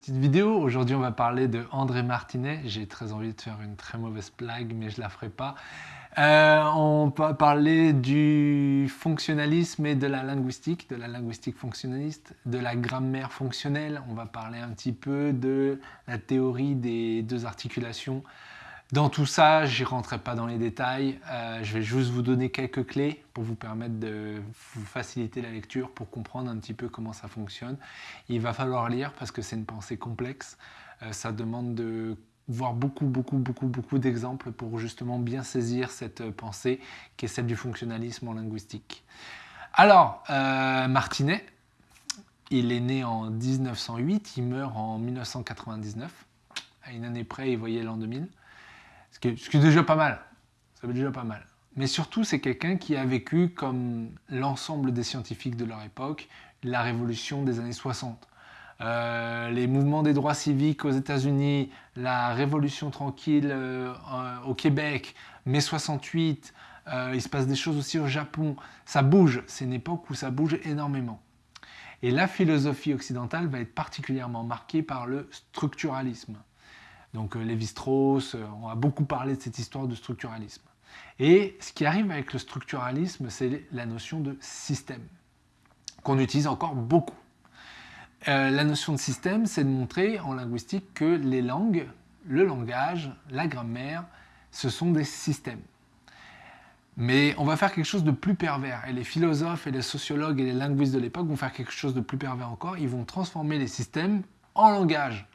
Petite vidéo, aujourd'hui on va parler de André Martinet. J'ai très envie de faire une très mauvaise blague, mais je la ferai pas. Euh, on va parler du fonctionnalisme et de la linguistique, de la linguistique fonctionnaliste, de la grammaire fonctionnelle. On va parler un petit peu de la théorie des deux articulations, dans tout ça, je n'y rentrerai pas dans les détails, euh, je vais juste vous donner quelques clés pour vous permettre de vous faciliter la lecture, pour comprendre un petit peu comment ça fonctionne. Il va falloir lire parce que c'est une pensée complexe, euh, ça demande de voir beaucoup, beaucoup, beaucoup, beaucoup d'exemples pour justement bien saisir cette pensée qui est celle du fonctionnalisme en linguistique. Alors, euh, Martinet, il est né en 1908, il meurt en 1999. À une année près, il voyait l'an 2000. Ce qui, est, déjà pas mal. Ça veut déjà pas mal. Mais surtout, c'est quelqu'un qui a vécu, comme l'ensemble des scientifiques de leur époque, la révolution des années 60. Euh, les mouvements des droits civiques aux États-Unis, la révolution tranquille euh, au Québec, mai 68, euh, il se passe des choses aussi au Japon. Ça bouge, c'est une époque où ça bouge énormément. Et la philosophie occidentale va être particulièrement marquée par le structuralisme. Donc euh, Lévi-Strauss, euh, on a beaucoup parlé de cette histoire de structuralisme. Et ce qui arrive avec le structuralisme, c'est la notion de système, qu'on utilise encore beaucoup. Euh, la notion de système, c'est de montrer en linguistique que les langues, le langage, la grammaire, ce sont des systèmes. Mais on va faire quelque chose de plus pervers. Et les philosophes et les sociologues et les linguistes de l'époque vont faire quelque chose de plus pervers encore. Ils vont transformer les systèmes en langage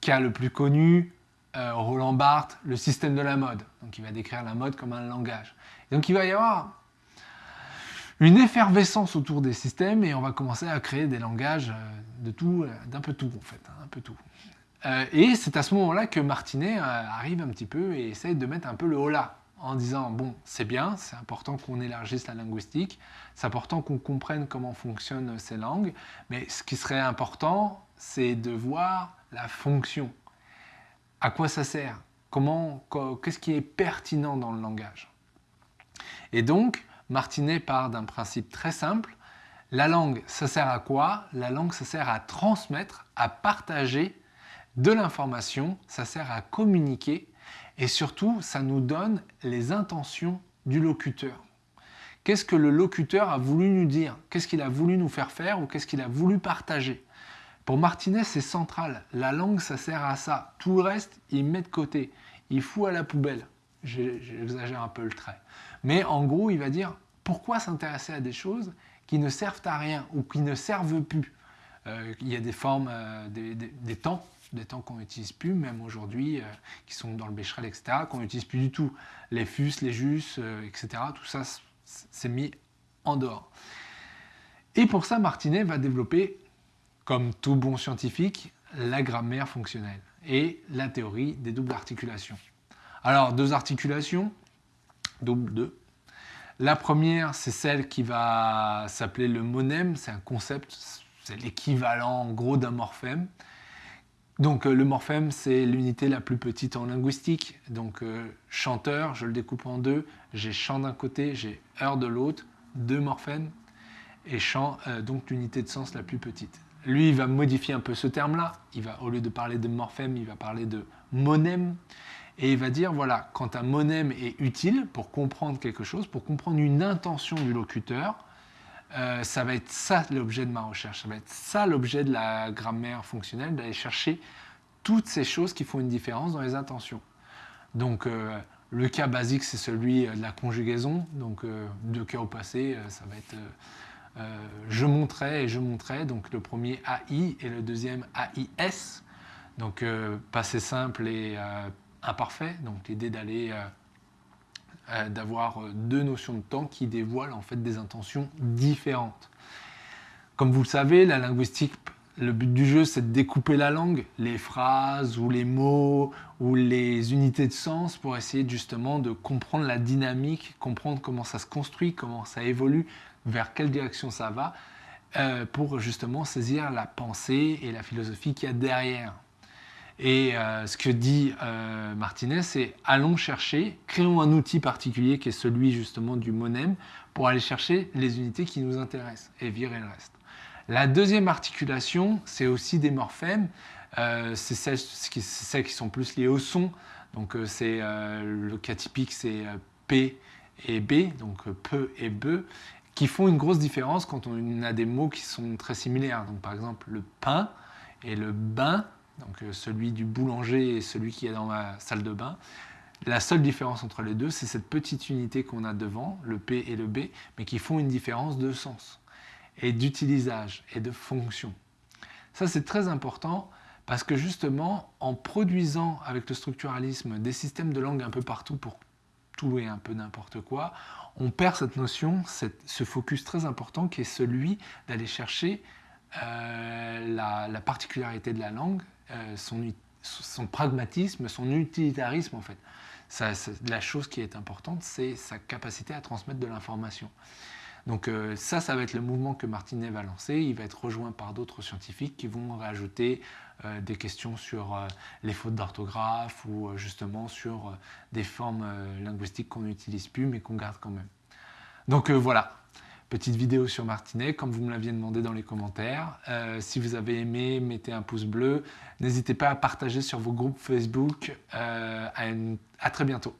cas le plus connu, euh, Roland Barthes, le système de la mode. Donc il va décrire la mode comme un langage. donc il va y avoir une effervescence autour des systèmes et on va commencer à créer des langages euh, de tout, euh, d'un peu tout en fait, hein, un peu tout. et c'est à ce moment-là que Martinet arrive un petit peu et essaye de mettre un peu le holà en disant bon c'est bien, c'est important qu'on élargisse la linguistique, c'est important qu'on comprenne comment fonctionnent ces langues, mais ce qui serait important c'est de voir la fonction. À quoi ça sert? Comment, Qu'est-ce qui est pertinent dans le langage? Et donc, Martinet part d'un principe très simple. La langue, ça sert à quoi? La langue, ça sert à transmettre, à partager de l'information, ça sert à communiquer et surtout, ça nous donne les intentions du locuteur. Qu'est-ce que le locuteur a voulu nous dire? Qu'est-ce qu'il a voulu nous faire faire ou qu'est-ce qu'il a voulu partager? Pour Martinez, c'est central. La langue, ça sert à ça. Tout le reste, il met de côté. Il fout à la poubelle. J'exagère un peu le trait. Mais en gros, il va dire pourquoi s'intéresser à des choses qui ne servent à rien ou qui ne servent plus? Euh, il y a des formes, euh, des, temps, des temps qu'on n'utilise plus, même aujourd'hui, euh, qui sont dans le Becherel, etc., qu'on n'utilise plus du tout. Les fus, les jus, etc., tout ça, c'est mis en dehors. Et pour ça, Martinet va développer comme tout bon scientifique, la grammaire fonctionnelle et la théorie des doubles articulations. Alors, deux articulations, double deux. La première, c'est celle qui va s'appeler le monème, c'est un concept, c'est l'équivalent en gros d'un morphème. Donc euh, le morphème, c'est l'unité la plus petite en linguistique. Donc euh, chanteur, je le découpe en deux, j'ai chant d'un côté, j'ai heure de l'autre, deux morphèmes, et chant, euh, donc l'unité de sens la plus petite. Lui, il va modifier un peu ce terme-là. Il va, au lieu de parler de morphème, il va parler de monème. Et il va dire, voilà, quand un monème est utile pour comprendre quelque chose, pour comprendre une intention du locuteur, euh, ça va être ça l'objet de ma recherche. Ça va être ça l'objet de la grammaire fonctionnelle, d'aller chercher toutes ces choses qui font une différence dans les intentions. Donc, euh, le cas basique, c'est celui de la conjugaison. Donc, euh, deux cas au passé, ça va être euh, je montrais et je montrais, donc le premier AI et le deuxième AIS, donc euh, passé simple et euh, imparfait, donc l'idée d'aller d'avoir deux notions de temps qui dévoilent en fait des intentions différentes. Comme vous le savez, la linguistique, le but du jeu, c'est de découper la langue, les phrases ou les mots ou les unités de sens pour essayer justement de comprendre la dynamique, comprendre comment ça se construit, comment ça évolue, vers quelle direction ça va, euh, pour justement saisir la pensée et la philosophie qu'il y a derrière. Et euh, ce que dit euh, Martinez, c'est allons chercher, créons un outil particulier qui est celui justement du monème pour aller chercher les unités qui nous intéressent et virer le reste. La deuxième articulation, c'est aussi des morphèmes. C'est celles, qui sont plus liées au son. Donc c'est le cas typique, c'est P et B, donc peu et be, qui font une grosse différence quand on a des mots qui sont très similaires. Donc par exemple le pain et le bain, donc celui du boulanger et celui qui est dans ma salle de bain. La seule différence entre les deux, c'est cette petite unité qu'on a devant, le P et le B, mais qui font une différence de sens et d'utilisage et de fonction. Ça, c'est très important parce que justement, en produisant avec le structuralisme des systèmes de langue un peu partout pour tout et un peu n'importe quoi, on perd cette notion, ce focus très important qui est celui d'aller chercher euh, la, particularité de la langue, euh, son, son, pragmatisme, son utilitarisme en fait. la chose qui est importante, c'est sa capacité à transmettre de l'information. Donc euh, ça, ça va être le mouvement que Martinet va lancer. Il va être rejoint par d'autres scientifiques qui vont rajouter euh, des questions sur euh, les fautes d'orthographe ou justement sur des formes linguistiques qu'on n'utilise plus mais qu'on garde quand même. Donc voilà, petite vidéo sur Martinet, comme vous me l'aviez demandé dans les commentaires. si vous avez aimé, mettez un pouce bleu. N'hésitez pas à partager sur vos groupes Facebook. à très bientôt.